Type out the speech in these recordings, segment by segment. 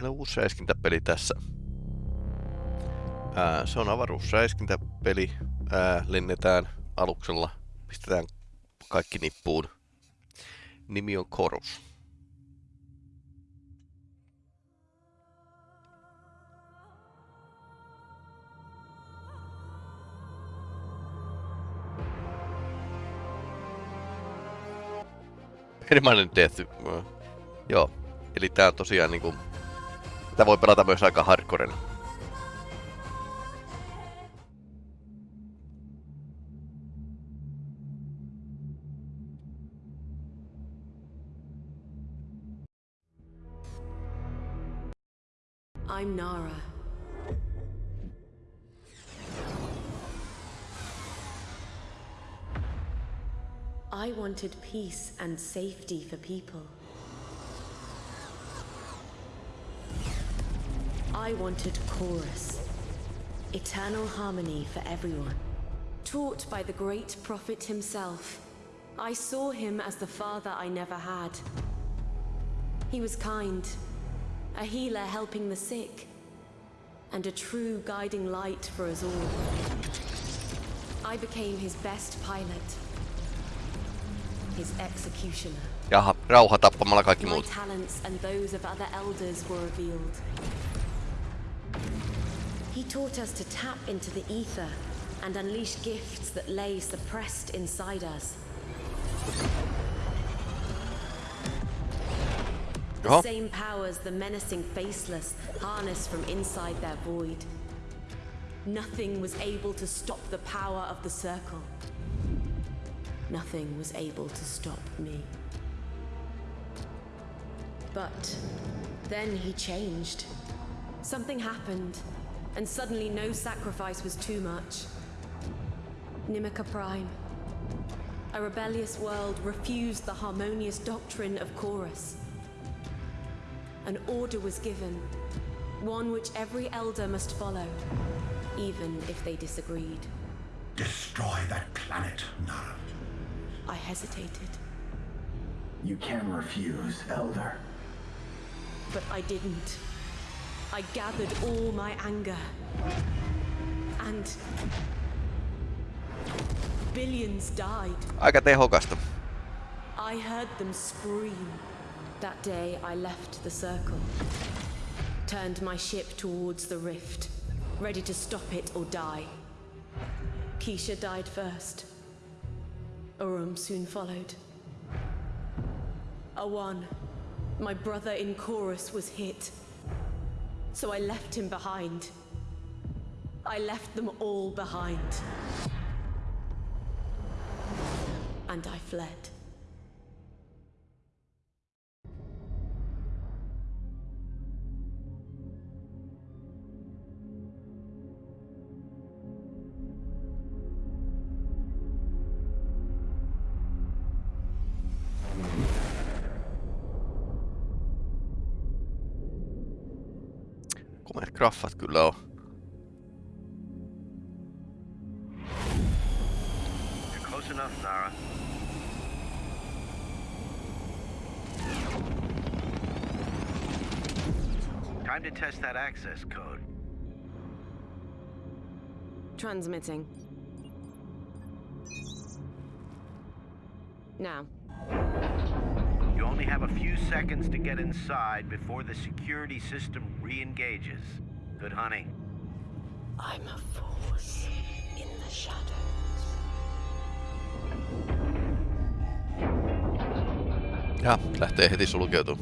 Meillä on uusi räiskintäpeli tässä. Ää, se on avaruusräiskintäpeli. Ää, lennetään aluksella, pistetään kaikki nippuun. Nimi on Korus. Permanent Death. Joo. Eli tää on tosiaan niinku... Tää voi pelata myös aika hardcorena. I'm Nara. I wanted peace and safety for people. I wanted chorus, eternal harmony for everyone. Taught by the great prophet himself, I saw him as the father I never had. He was kind, a healer helping the sick, and a true guiding light for us all. I became his best pilot, his executioner. Jaha, rauha tappamalla kaikki My talents and those of other elders were revealed. He taught us to tap into the ether and unleash gifts that lay suppressed inside us. The same powers the menacing faceless harness from inside their void. Nothing was able to stop the power of the circle. Nothing was able to stop me. But then he changed. Something happened, and suddenly no sacrifice was too much. Nimica Prime. A rebellious world refused the harmonious doctrine of Chorus. An order was given, one which every elder must follow, even if they disagreed. Destroy that planet, Nara. I hesitated, You can refuse, Elder. but I didn't. I gathered all my anger. And. Billions died. aika tehokasta. I heard them scream. That day I left the circle. Turned my ship towards the rift, ready to stop it or die. Keisha died first. Urum soon followed. Awan, my brother in chorus, was hit. So I left him behind. I left them all behind. And I fled. Graffat kyllä on. Enough, Nara. Time to test that access code. Transmitting. Now, You only have a few seconds to get inside before the security system re-engages. Good hunting. I'm a force in the shadows. Ja, lähtee heti sulkeutuu.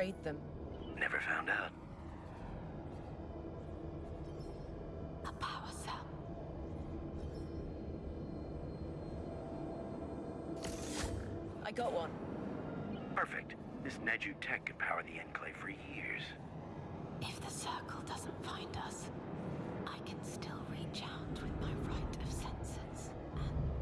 Betrayed them? Never found out. A power cell. I got one. Perfect. This Neju tech could power the Enclave for years. If the circle doesn't find us, I can still reach out with my rite of senses and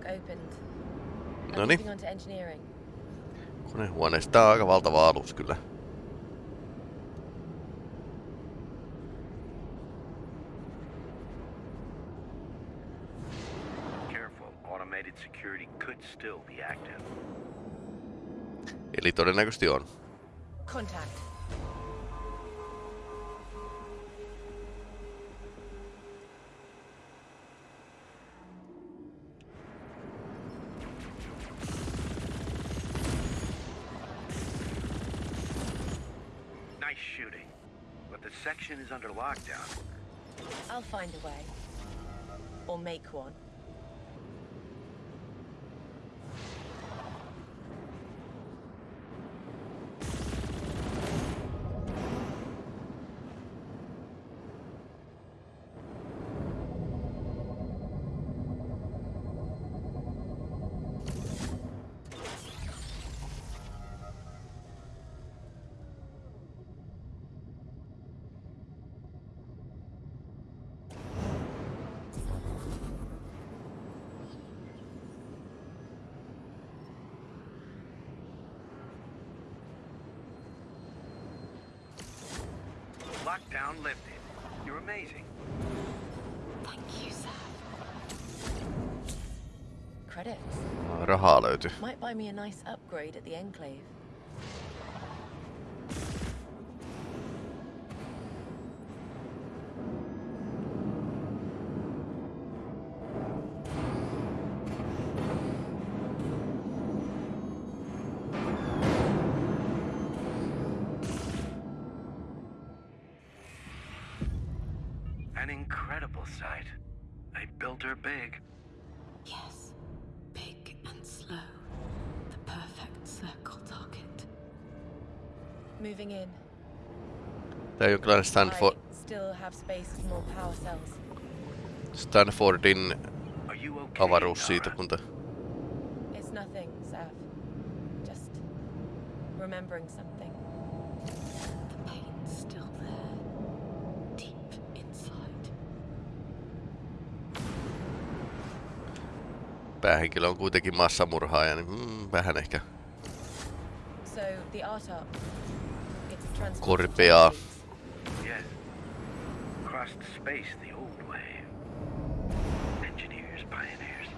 The lock opened. I'm Noniin. moving on to engineering. Konehuoneesta tää on aika valtava alus kyllä. Careful, automated security could still be active. Eli todennäköisesti on. Find a way. Or make one. Lockdown lifted. You're amazing. Thank you, sir. Credits. Rahaa löytyy. Might buy me a nice upgrade at the Enclave. Power cells. Stanfordin avaruussiirtokunta. It's nothing, Sav. Just remembering something. The pain's still there. Deep inside. Päähenkilö on kuitenkin massamurhaaja, niin mm, vähän ehkä So the art up. It's transport. Korpea. Yes. Crossed space the old way. Engineers, pioneers.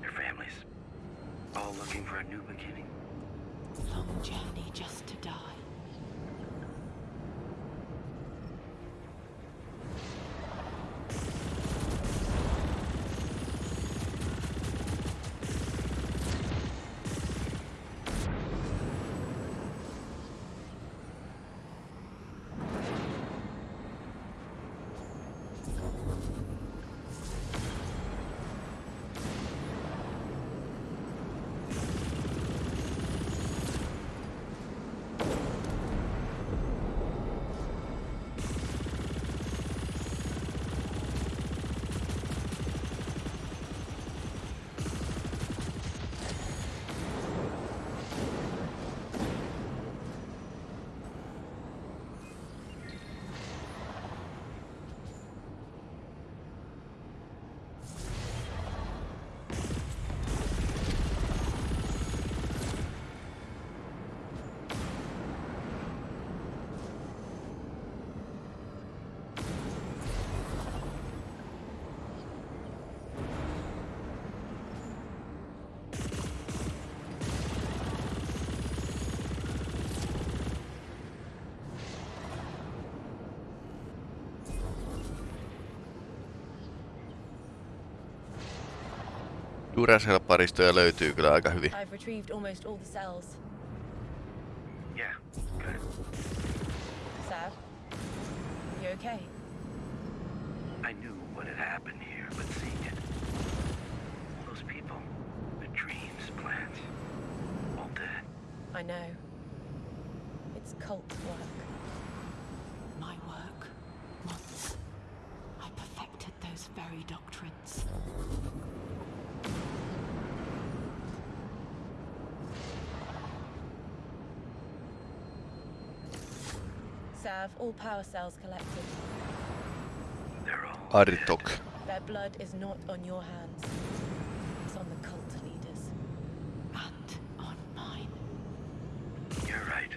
Their families. All looking for a new beginning. Long journey just to die. Duracell-paristoja löytyy kyllä aika hyvin. I've retrieved almost all the cells. Yeah, good. Sav? You okay? I knew what had happened here, but seeing it. All those people, their dreams, plans, all dead. I know. It's cult work. My work. Once. I perfected those very doctrines. Sav, all power cells collected. They're all. Artok. Their blood is not on your hands. It's on the cult leaders. And on mine. You're rite.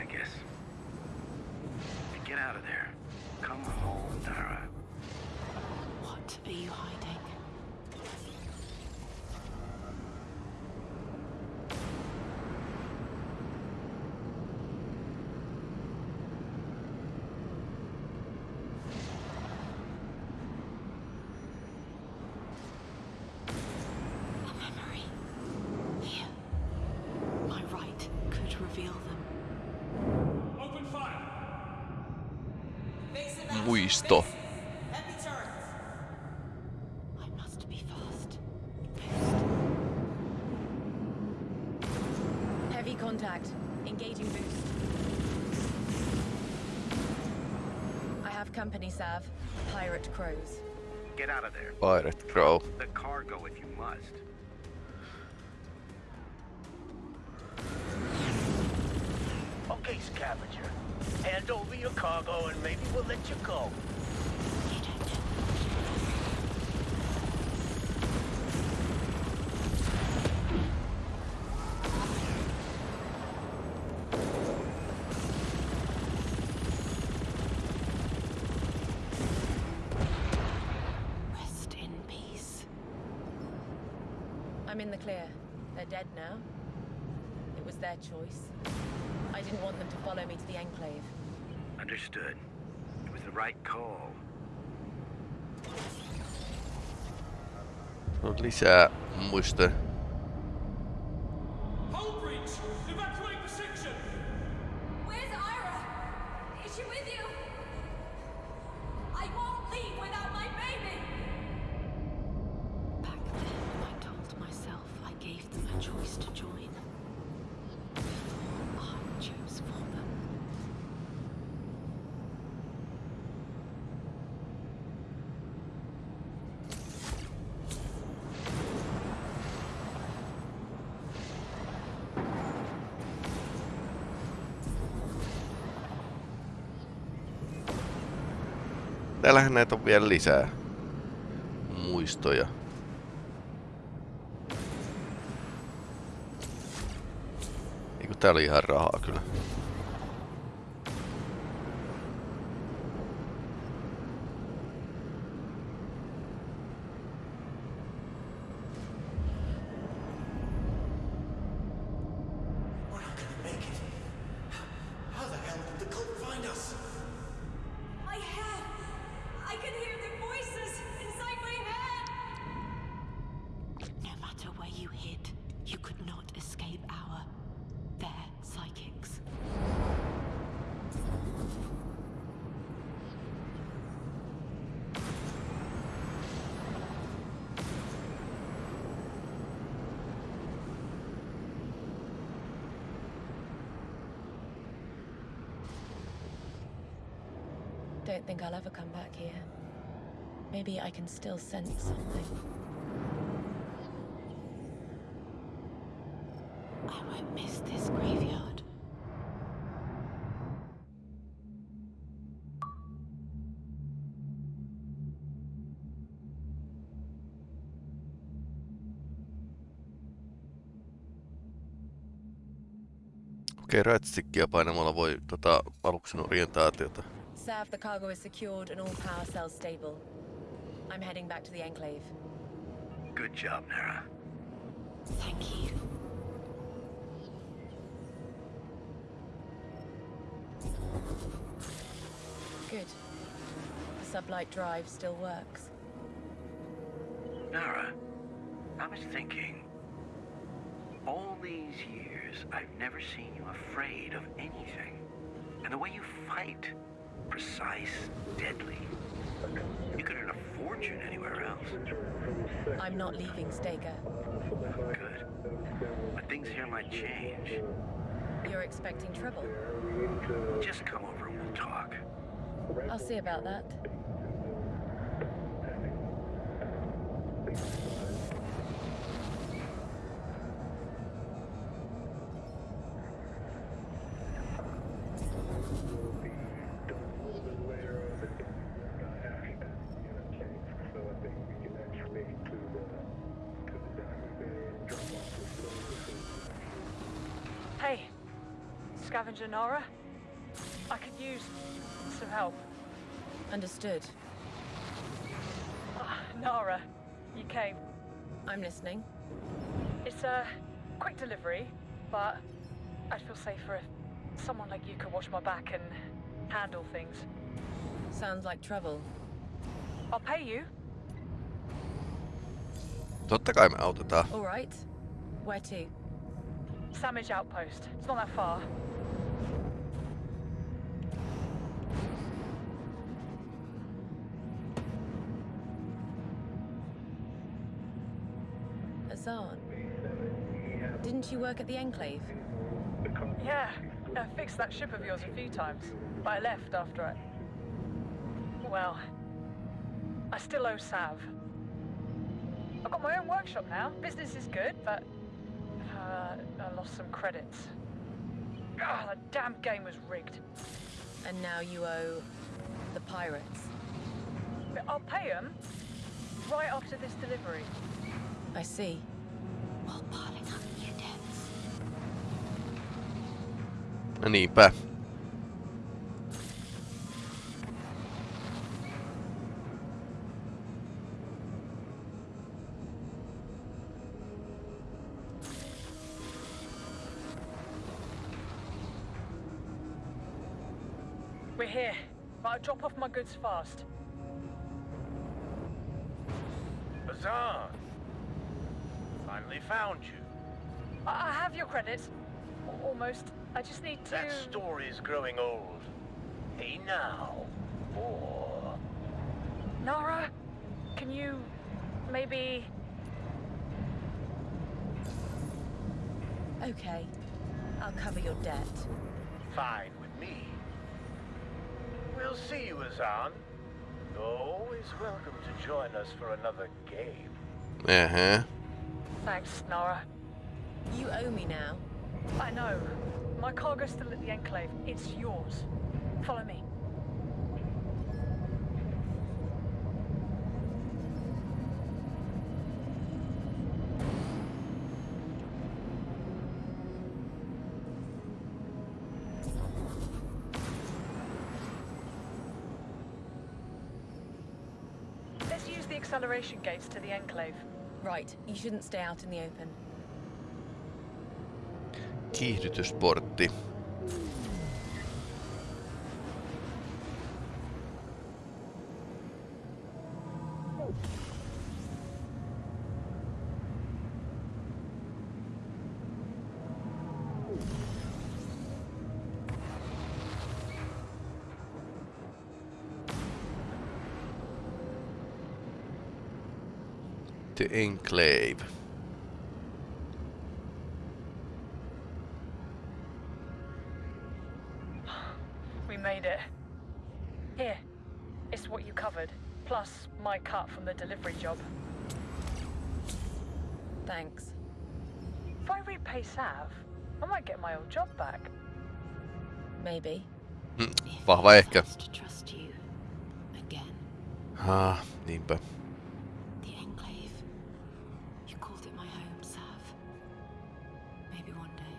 I guess. Get out of there. Come home, Nara. What are you hiding? A memory. Here. My right could reveal them. Open fire! Muisto. I must be fast. Heavy contact. Engaging boost. I have company, Sav. Pirate crows. Get out of there. Pirate Crow. The cargo if you must. Okay, scavenger. Hand over your cargo and maybe we'll let you go. I'm in the clear. They're dead now. It was their choice. I didn't want them to follow me to the Enclave. Understood. It was the right call. On lisää muistoja. Hull Täällähän näitä on vielä lisää muistoja. Eiku tää oli ihan rahaa kyllä. Don't think I'll ever come back here. Maybe I can still sense something. I won't miss this graveyard. Okei, right-stickia painamalla voi tota aluksen orientaatiota. Sav, the cargo is secured and all power cells stable. I'm heading back to the Enclave. Good job, Nara. Thank you. Good. The sublight drive still works. Nara, I was thinking. All these years, I've never seen you afraid of anything. And the way you fight, precise, deadly. You could earn a fortune anywhere else. I'm not leaving Staker. Good. But things here might change. You're expecting trouble. Just come over and we'll talk. I'll see about that. Scavenger Nara. I could use some help. Understood. Ah, Nara, you came. I'm listening. It's a quick delivery, but I'd feel safer if someone like you could watch my back and handle things. Sounds like trouble. I'll pay you. Totta kai me autetaan. All right. Where to? Samage Outpost. It's not that far. Work at the Enclave? Yeah, I fixed that ship of yours a few times, but I left after I... Well, I still owe Sav. I've got my own workshop now. Business is good, but uh, I lost some credits. Ah, the damn game was rigged. And now you owe the pirates. But I'll pay them right after this delivery. I see. No niinpä. We're here, but I'll drop off my goods fast. Bazan! Finally found you. I, I have your credits. Almost. I just need to... That story's growing old. Hey now, or Nara, can you maybe... Okay. I'll cover your debt. fine with me. We'll see you, Azan. You're always welcome to join us for another game. Uh-huh. Thanks, Nara. You owe me now. I know. My cargo's still at the Enclave. It's yours. Follow me. Let's use the acceleration gates to the Enclave. Right. You shouldn't stay out in the open. Kiihdytysportti. The Enclave. I might get my old job back. Maybe. Vahva ehkä. to trust you again. Ah, niinpä. The Enclave. You called it my home, Sav. Maybe one day.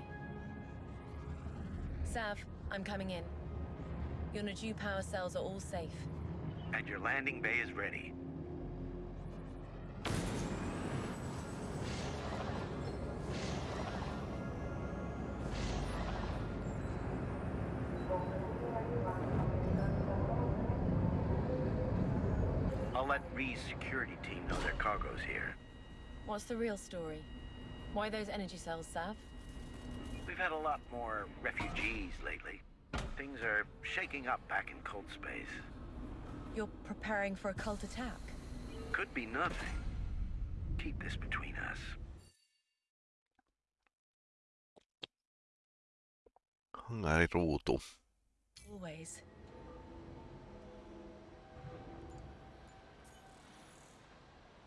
Sav, I'm coming in. Your Najuu power cells are all safe. And your landing bay is ready. I'll let Ree's security team know their cargo's here. What's the real story? Why those energy cells, Sav? We've had a lot more refugees lately. Things are shaking up back in cold space. You're preparing for a cult attack? Could be nothing. Keep this between us. Hangariruutu. Always.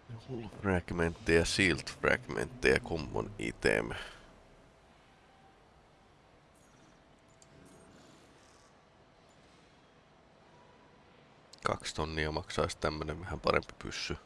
Hull fragmentteja, shield fragmentteja, common item. Kaksi tonnia maksaisi tämmönen vähän parempi pyssy.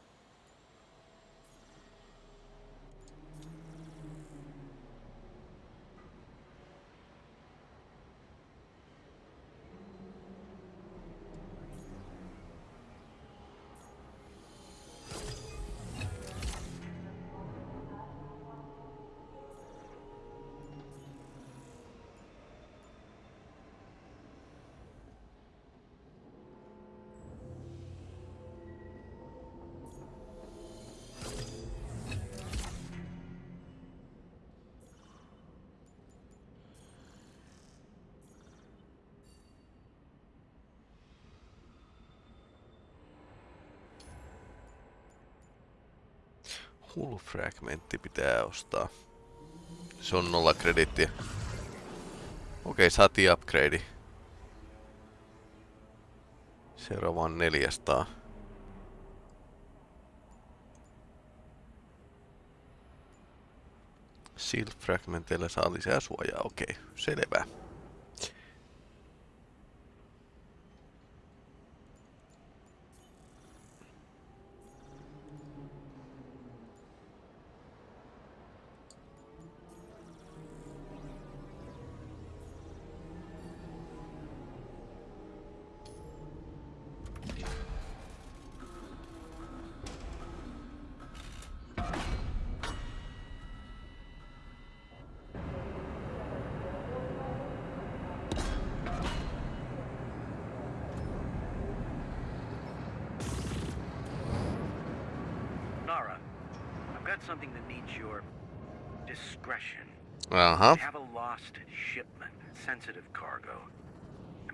Hull fragmentti pitää ostaa. Se on nolla kredittiä. Okei, saatiin upgrade. Seuraava on 400. Shield fragmenteilla saa lisää suojaa, okei, selvä.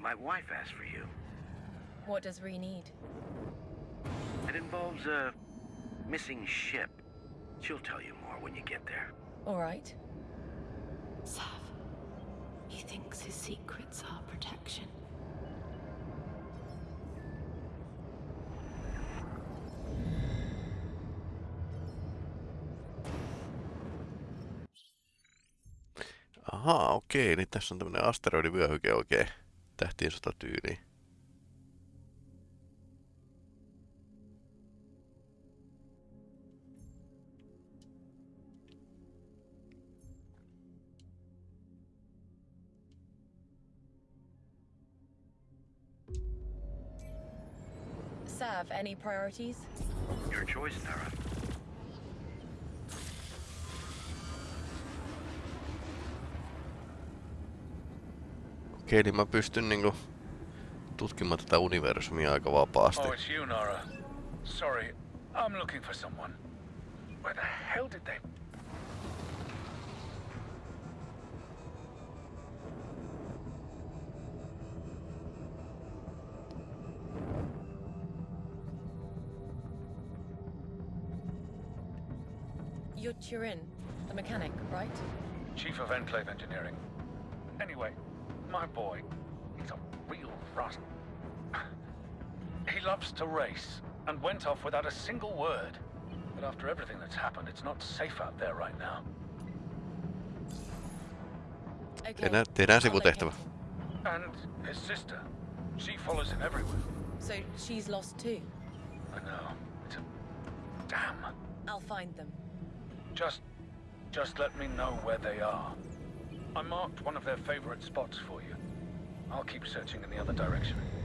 My wife asked for you. What does Ree need? It involves a missing ship. She'll tell you more when you get there. All right. Sav, he thinks his secrets are protection. Ahaa, okei, niin tässä on tämmönen asteroidivyöhyke oikein tähtien sotatyyliin. Sav, any priorities? Your choice, Nara. Okei, niin mä pystyn niinku tutkimaan tätä universumia aika vapaasti. Oh, it's you, Nara. Sorry, I'm looking for someone. Where the hell did they... You're Turin, the mechanic, right? Chief of Enclave Engineering. Anyway, my boy, he's a real rust. He loves to race and went off without a single word. But after everything that's happened, it's not safe out there right now. Okay. Tehdään, tehdään I'll locate sivutehtävä. And his sister, she follows him everywhere. So she's lost too. I know. It's a... Damn. I'll find them. Just... just let me know where they are. I marked one of their favorite spots for you. I'll keep searching in the other direction.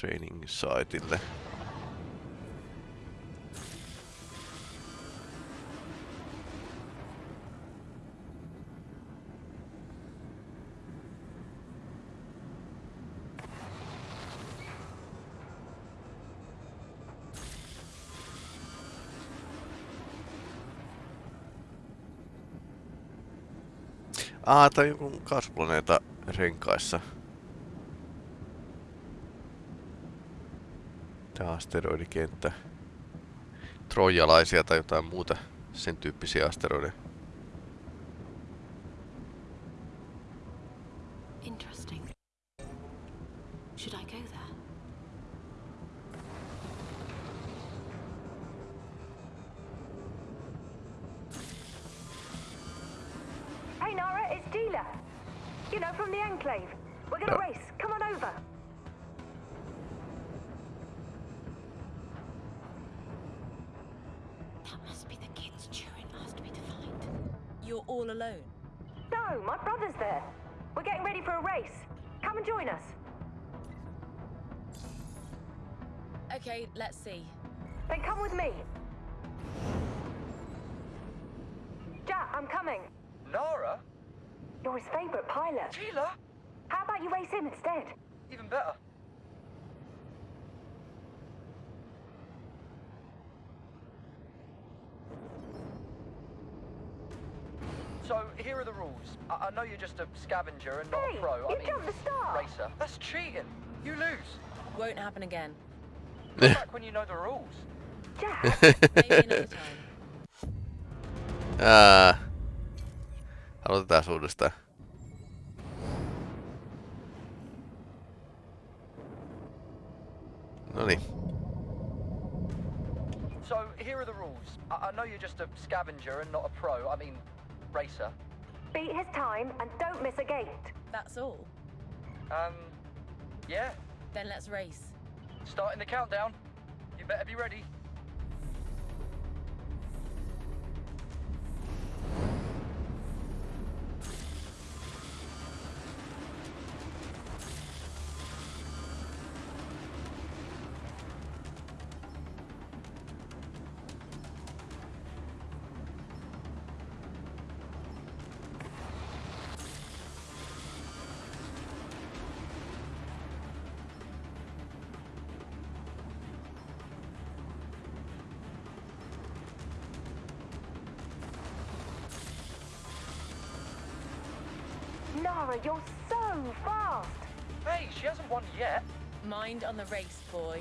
Training Siteille. Ah, tai joku kasvuplaneeta renkaissa. Tää asteroidikenttä. Trojalaisia tai jotain muuta sen tyyppisiä asteroideja. Scavenger and not Hey, a pro. I you mean, jumped the start. racer. That's cheating. You lose. Won't happen again. Come back when you know the rules. Jack, Maybe another time. Ah. Ää, aloitetaan uudestaan. Noniin. So, here are the rules. I, I know you're just a scavenger and not a pro. I mean, racer. Beat his time and don't miss a gate. That's all. Um, yeah. Then let's race. Starting the countdown. You better be ready. Nara, you're so fast. Hey, she hasn't won yet. Mind on the race, boy.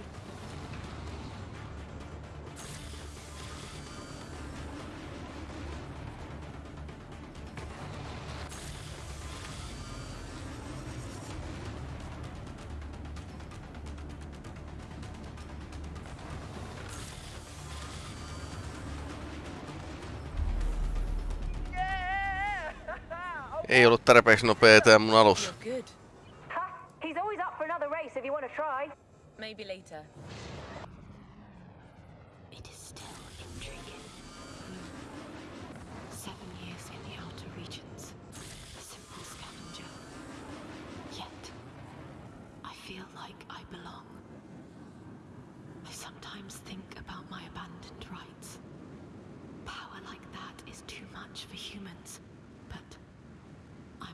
Ei ollut tarpeeksi nopea tää mun alus. Good. He's always up for another race if you want to try. Maybe later. It is still intriguing. Seven years in the outer regions. A simple scavenger. Yet, I feel like I belong. I sometimes think about my abandoned rites. Power like that is too much for humans, but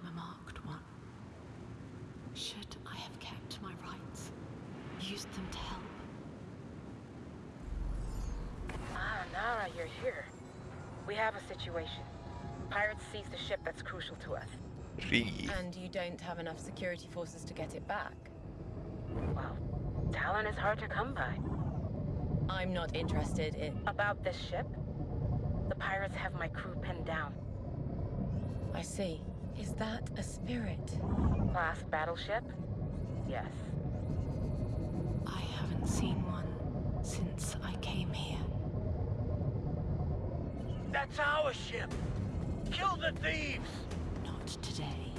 I'm a marked one. Should I have kept my rites? Used them to help? Ah, Nara, you're here. We have a situation. Pirates seized a ship that's crucial to us. Ree. And you don't have enough security forces to get it back. Well, talent is hard to come by. I'm not interested in. About this ship, the pirates have my crew pinned down. I see. Is that a spirit? Class battleship? Yes. I haven't seen one since I came here. That's our ship. Kill the thieves. Not today.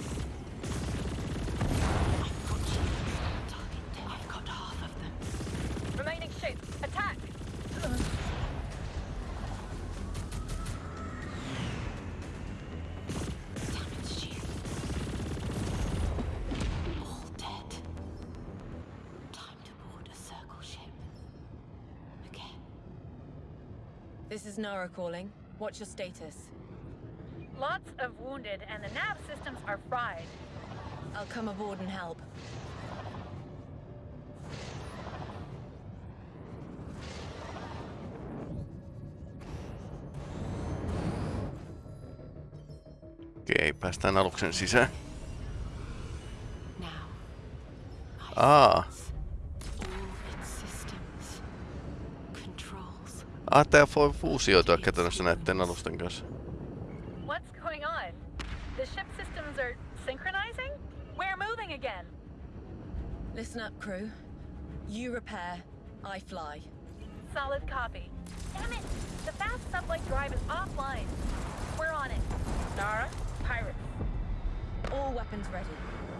Is Nara calling. What's your status? Lots of wounded, and the nav systems are fried. I'll come aboard and help. Okei, päästään aluksen sisään. Now, Aa. Ah. all its systems, controls. Tää voi fuusioitua käytännössä näiden alusten kanssa. What's going on? The ship systems are synchronizing? We're moving again. Listen up, crew. You repair, I fly. Solid copy. Damn it! The fast sublight drive is offline. We're on it. Nara, pirates. All weapons ready.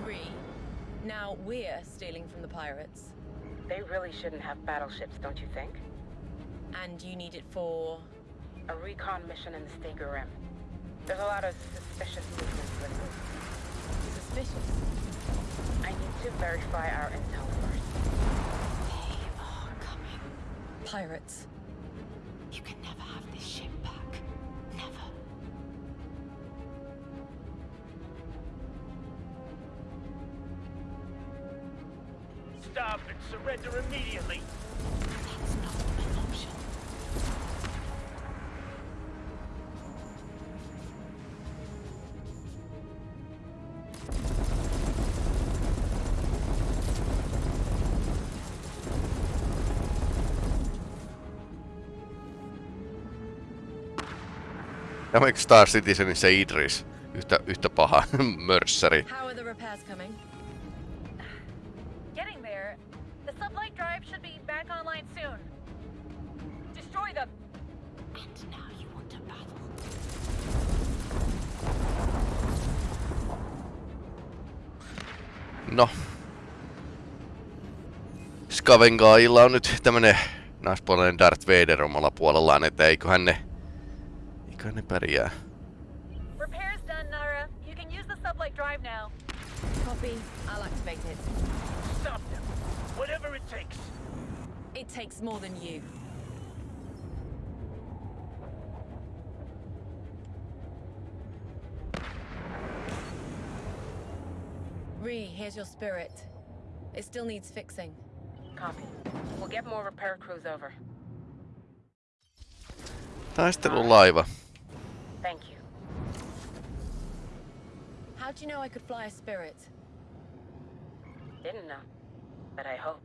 Ree. Now we're stealing from the pirates. They really shouldn't have battleships, don't you think? And you need it for... A recon mission in the Stager Rim. There's a lot of suspicious movements lately. Suspicious? I need to verify our intel first. They are coming. Pirates. You can never have this ship back. Never. Stop and surrender immediately. soon. Destroy them. And now you want to battle. No. Skavengaajilla on nyt tämmönen naispuolinen Darth Vader omalla puolellaan, että eiköhän ne... Eiköhän ne pärjää. Repairs done, Nara. You can use the sublight drive now. Copy. I'll activate it. Stop them. Whatever it takes. It takes more than you. Ree, here's your spirit. It still needs fixing. Copy. We'll get more repair crews over. Taistelulaiva. Thank you. How'd you know I could fly a spirit? Didn't know. But I hope.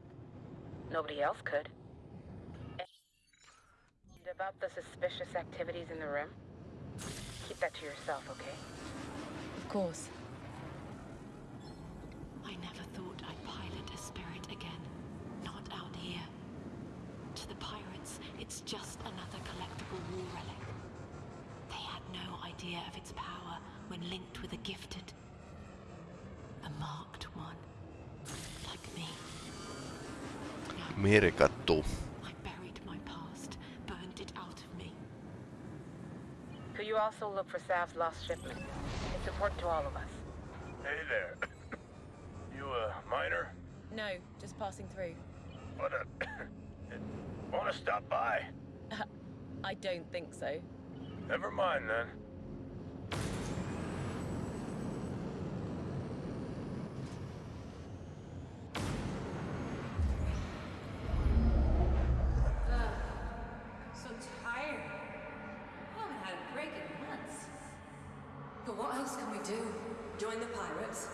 Nobody else could. And about the suspicious activities in the room? Keep that to yourself, okay? Of course. I never thought I'd pilot a spirit again. Not out here. To the pirates, it's just another collectible war relic. They had idea of its power when linked with a gifted. A marked one. Like me. Merkattu. I buried my past, burned it out of me. Could you also look for Sav's lost shipment? It's important to all of us. Hey there. You a miner? No, just passing through. What a... Wanna stop by? I don't think so. Never mind then. So tired. I haven't had a break in months. But what else can we do? Join the pirates?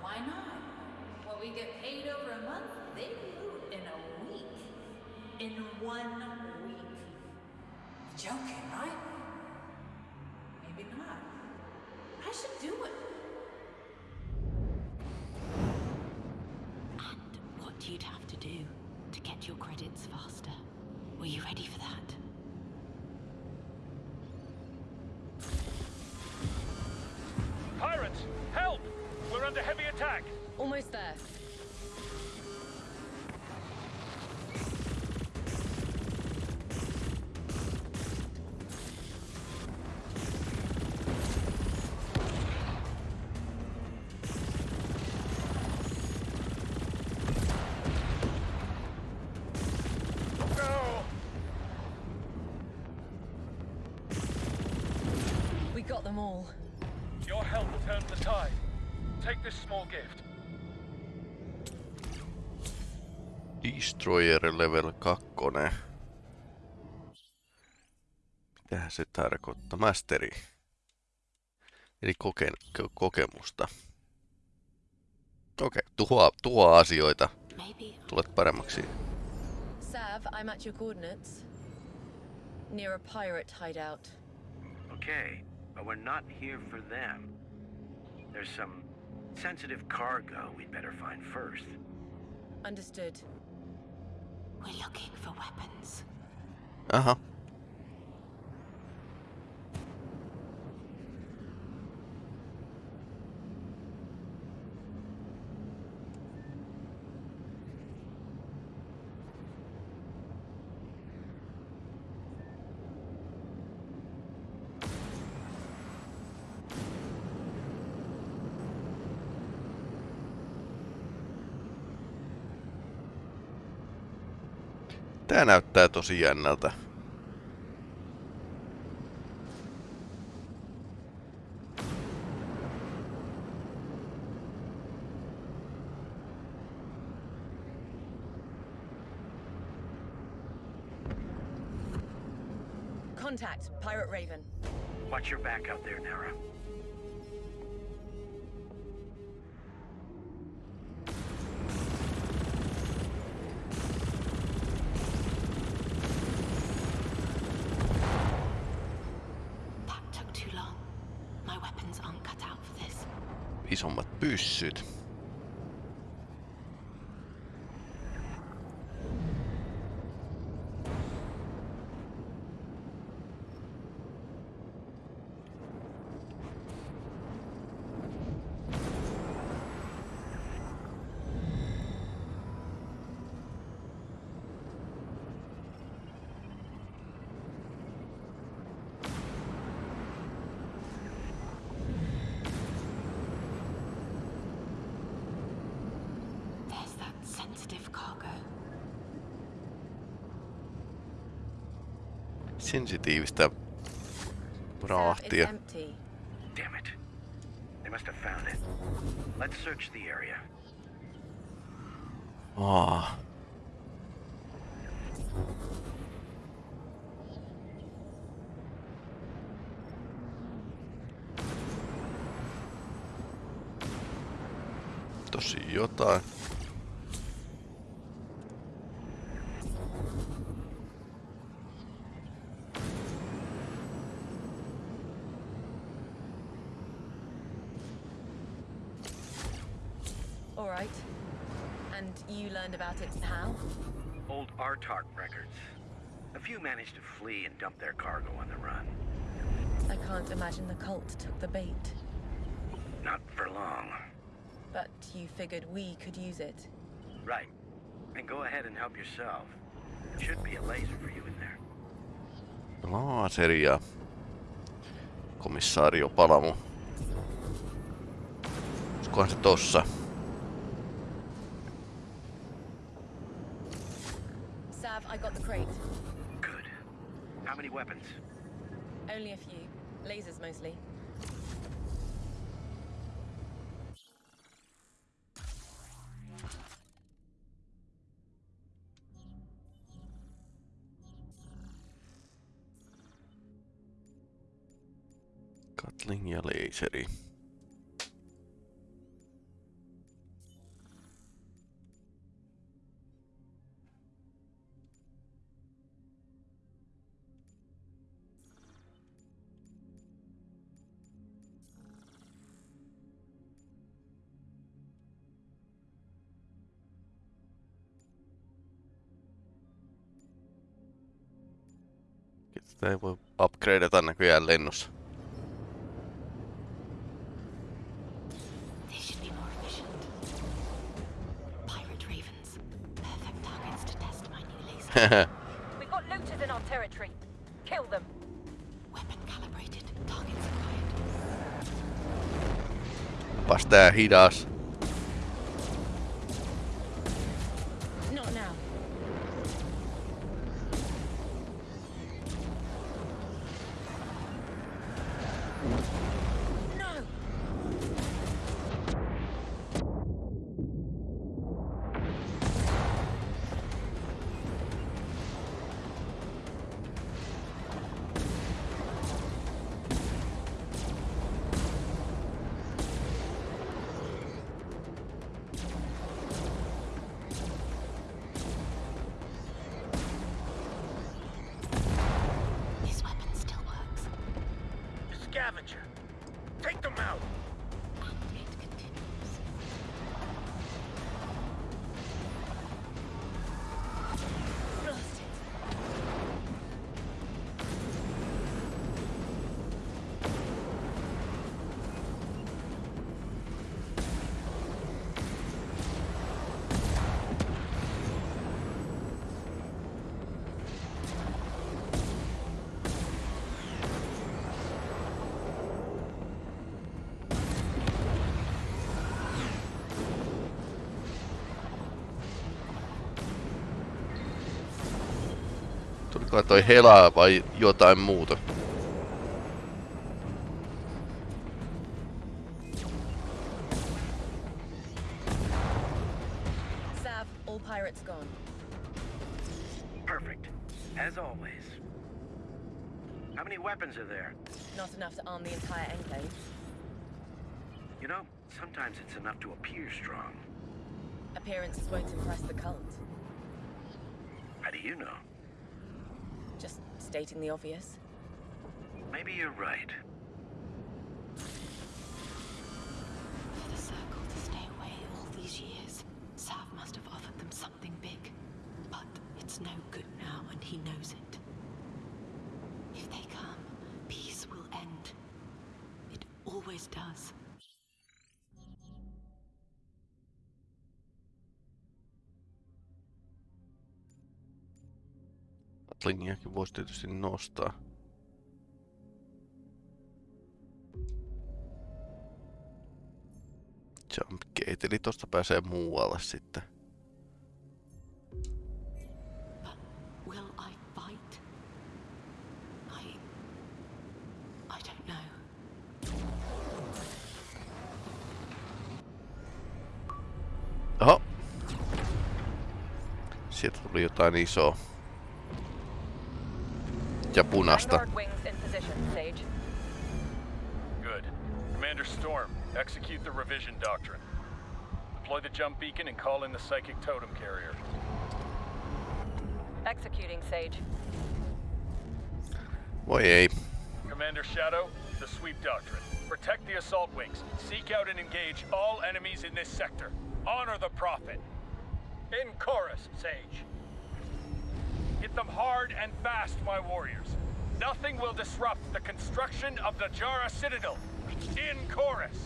Why not? What we get paid over a month, they loot in a week. In one week. Joking, right? Maybe not. I should do it. And what you'd have to do to get your credits faster. Were you ready for that? Pirates! Help! We're under heavy attack! Almost there. Got them all. Your help turned the tide. Take this small gift. Destroyer level 2. Mitähän se tarkoittaa? Masteri. Eli koke, ko, kokemusta. Okei, okay. tuhoa, tuhoa asioita. Tulet paremmaksi. Sav, I'm at your coordinates. Near a pirate hideout. Okay, but we're not here for them. There's some sensitive cargo we'd better find first. Understood. We're looking for weapons. Aha. Tää näyttää tosi jännältä. Sensitiivistä empty. Damn it. They must have found it. Let's search the area. Aa. Tosi jotain. And you learned about it how? Old Artark records. A few managed to flee and dump their cargo on the run. I can't imagine the cult took the bait. Not for long. But you figured we could use it. Right. And go ahead and help yourself. There should be a laser for you in there. Ah, Laaseri ja komissaario Palamu. Olisikohan se tossa? Sav, I got the crate. Good. How many weapons? Only a few. Lasers mostly. Gatling ja leiseri. Sitä ei voi upgradeata näköjään lennossa. They should be more efficient. Pirate ravens. Perfect targets to test my new laser. We've got looters in our territory. Kill them. Weapon calibrated. Targets acquired. Onpas tää hidas. Toi helaa vai jotain muuta? Sav, all pirates gone. Perfect. As always. How many weapons are there? Not enough to arm the entire enclave. You know, sometimes it's enough to appear strong. Appearances won't impress the cult. How do you know? Just stating the obvious. Maybe you're right. For the Circle to stay away all these years, Sav must have offered them something big. But it's no good now, and he knows it. If they come, peace will end. It always does. Atlingiakin voisi tietysti nostaa. Jump gate, eli tosta pääsee muualle sitten. Oho! Sieltä tuli jotain isoa. Ja punasta. Vanguard wings in position, Sage. Good. Commander Storm, execute the revision doctrine. Deploy the jump beacon and call in the psychic totem carrier. Executing, Sage. Voi ei. Commander Shadow, the sweep doctrine. Protect the assault wings. Seek out and engage all enemies in this sector. Honor the Prophet. In chorus, Sage. Hit them hard and fast, my warriors. Nothing will disrupt the construction of the Jara Citadel. In chorus.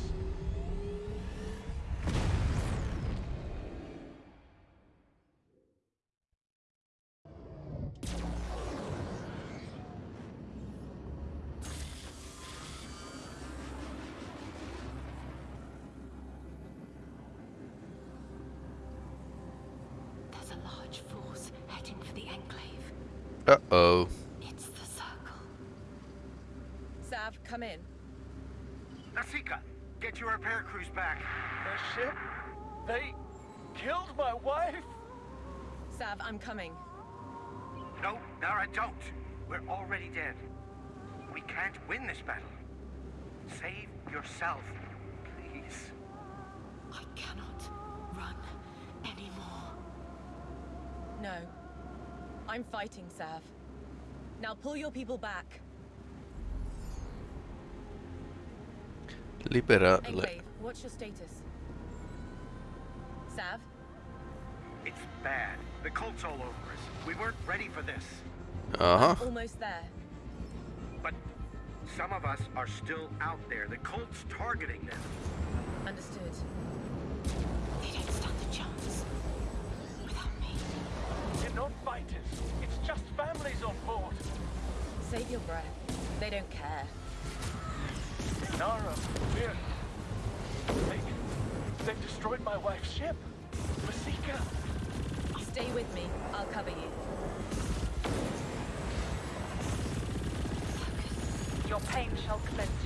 Uh-oh. It's the Circle. Sav, come in. Nasika, get your repair crews back. The ship? They killed my wife? Sav, I'm coming. No, Nara, don't. We're already dead. We can't win this battle. Save yourself, please. I cannot run anymore. No. I'm fighting, Sav. Now pull your people back. Libera... Enclave, what's your status? Sav? It's bad. The cult's all over us. We weren't ready for this. Uh-huh. Almost there. But some of us are still out there. The cult's targeting them. Understood. They don't stand a chance. Without me. You're not fighters. It's just families on board. Save your breath. They don't care. Nara, we're... They, they've destroyed my wife's ship. Masika. Stay with me. I'll cover you. Your pain shall cleanse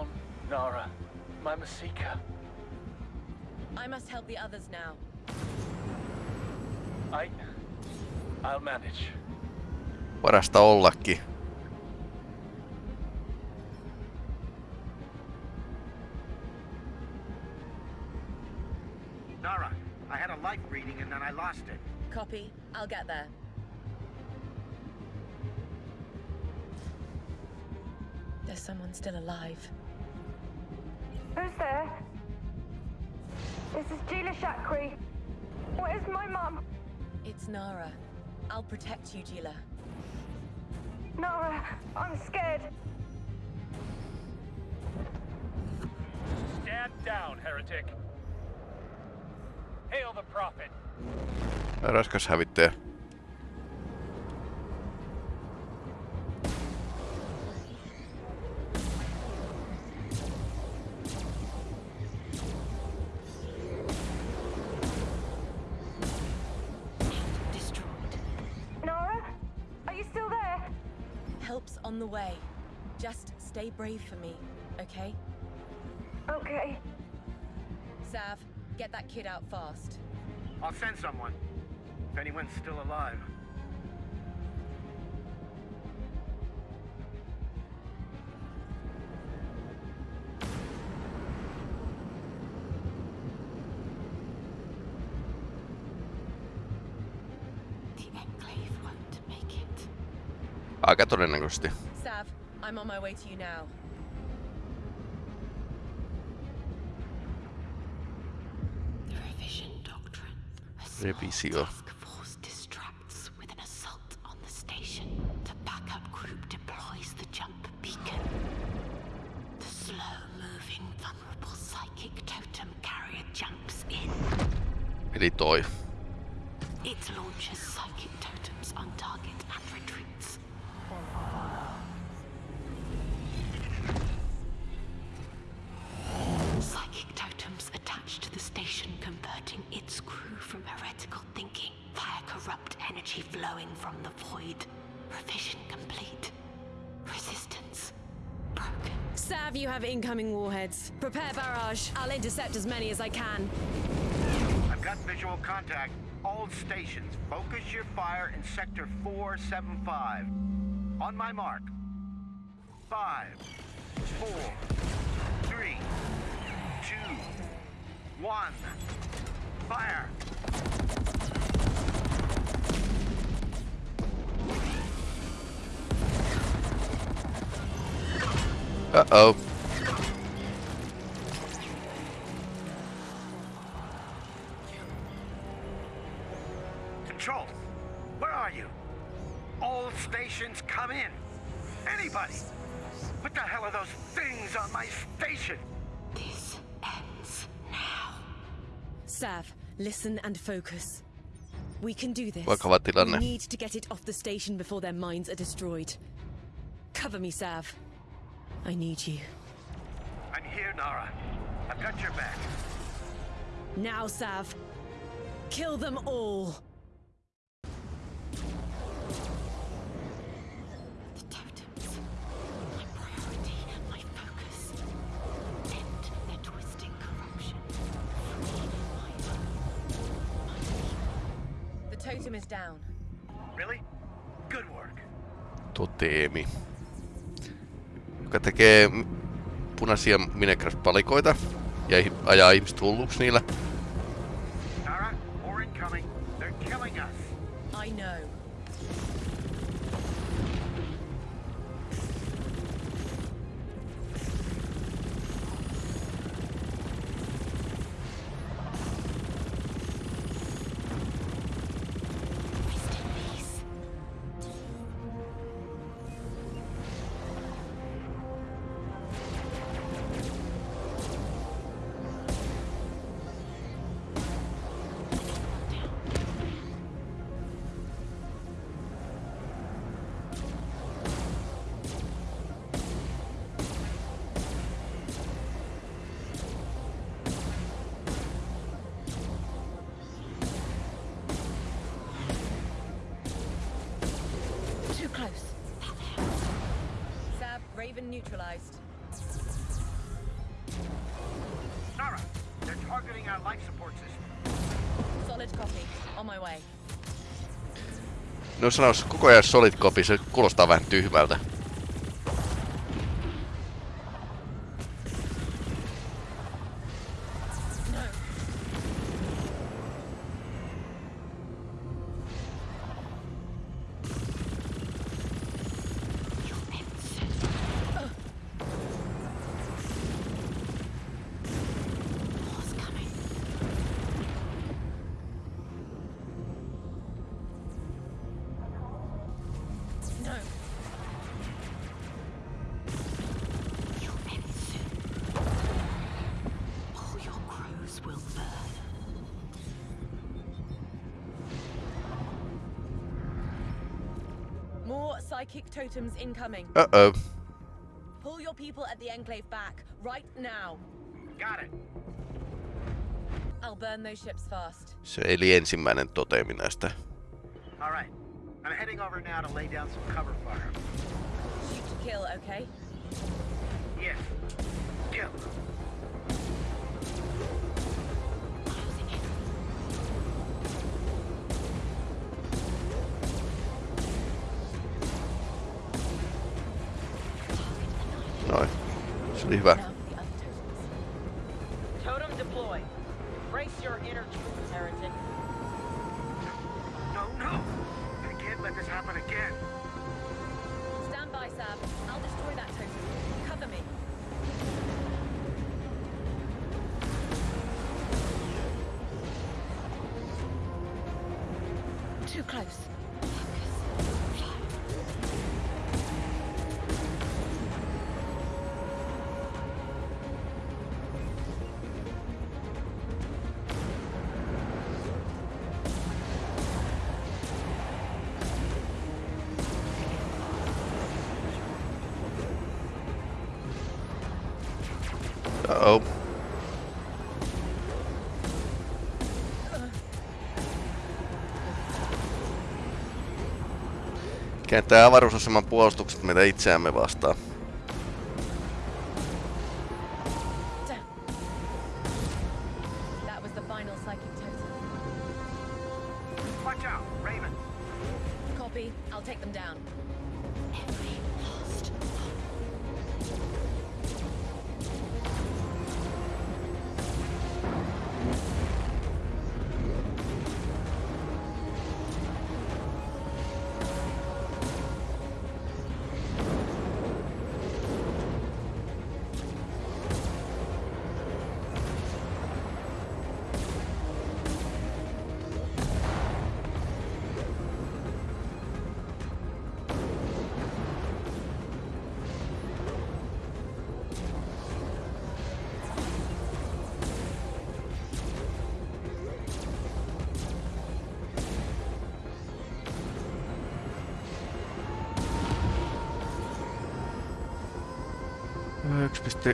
she's Nara. My Masika. I must help the others now. I... I'll manage. Parasta ollakin. Nara, I had a life reading and then I lost it. Copy. I'll get there. There's someone still alive. Who's there? This is Gila Shakri. Where's my mum? It's Nara. I'll protect you, Gila. Nara, I'm scared. Stand down, heretic. Hail the prophet. Raskas hävittäjä. Just brave for me, okay? Okay. Sav, get that kid out fast. I'll send someone. If anyone's still alive. The Enclave won't make it. Aika todennäköisesti. Sav, I'm on my way to you now. The revision Prepare barrage. I'll intercept as many as I can. I've got visual contact. All stations, focus your fire in sector 475. On my mark. Five, four, three, two, one. Fire! Uh-oh. Focus. We can do this. Vakava tilanne. We need to get it off the station before their minds are destroyed. Cover me, Sav. I need you. I'm here, Nara. I've got your back. Now, Sav. Kill them all. Totem is down. Really? Good work. Toteemi. Joka tekee punaisia Minecraft-palikoita ja ajaa ihmiset hulluksi niillä. No sanois koko ajan solid copy, se kuulostaa vähän tyhmältä. Psychic totems incoming. Uh-oh. Pull your people at the Enclave back, right now. Got it. I'll burn those ships fast. Se eli ensimmäinen totemi näistä. All right. I'm heading over now to lay down some cover fire. Shoot to kill, okay? Yes. Kill. Se Kääntää avaruusaseman puolustukset meitä itseämme vastaan.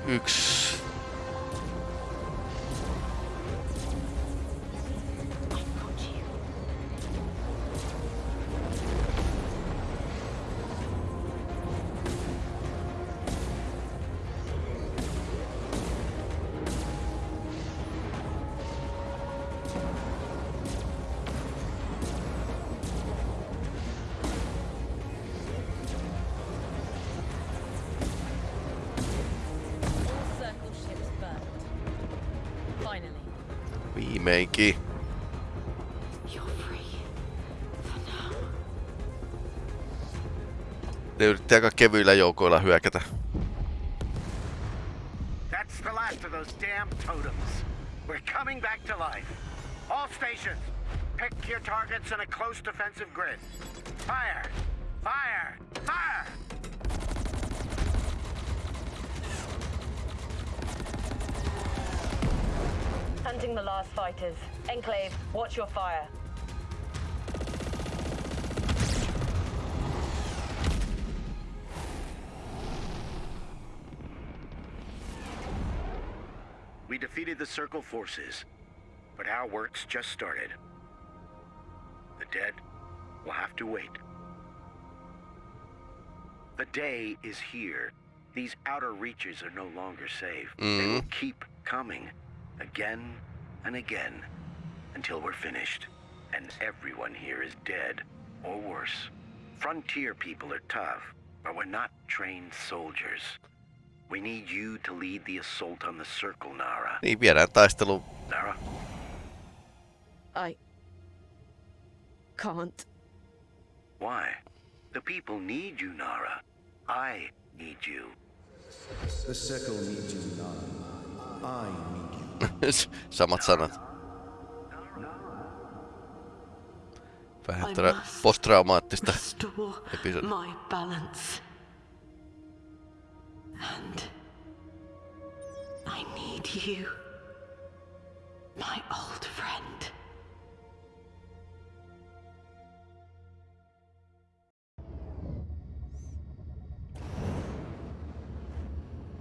de Ne yritti aika kevyillä joukoilla hyökätä. That's the last of those damn totems. We're coming back to life. All stations, pick your targets in a close defensive grid. Fire! Fire! Fire! Hunting the last fighters. Enclave, watch your fire. We defeated the Circle forces, but our work's just started. The dead will have to wait. The day is here, These outer reaches are no longer safe. They Mm. will keep coming again and again until we're finished. And everyone here is dead or worse. Frontier people are tough, but we're not trained soldiers. We need you to lead the assault on the circle, Nara. Niin, viedään taistelu. Nara? I. can't. Why? The people need you, Nara. I need you. The circle needs you, Nara. I need you. Samat sanat. Vähän I tätä must posttraumaattista Restore episodia. my balance. And I need you, my old friend.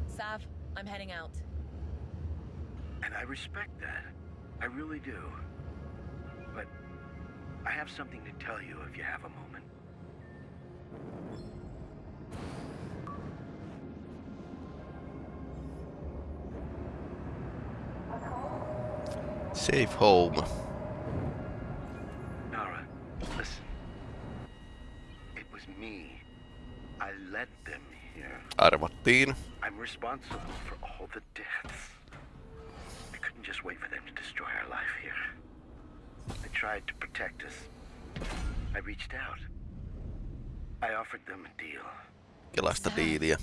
Sav, I'm heading out. And I respect that. I really do. But I have something to tell you if you have a moment. Safe home. Nara, listen. It was me. I led them here. Arvattiin. I'm responsible for all the deaths. I couldn't just wait for them to destroy our life here. They tried to protect us. I reached out. I offered them a deal. Kelaista diiliä.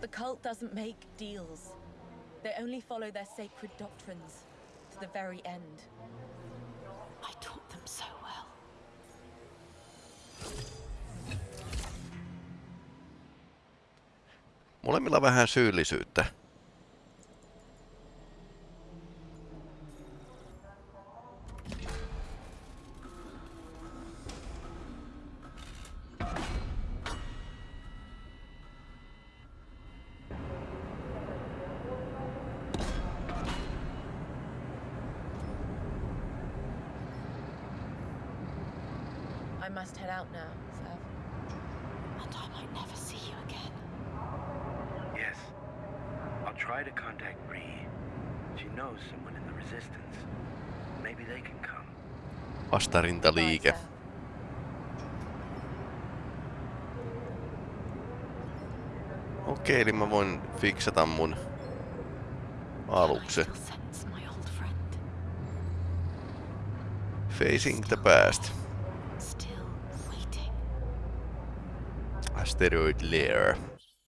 The cult doesn't make deals. They only follow their sacred doctrines to the very end. I taught them so well. Molemmilla vähän syyllisyyttä. Fiksata mun aluksen. Sense my old friend. Facing the past. Still waiting. Asteroid Lair.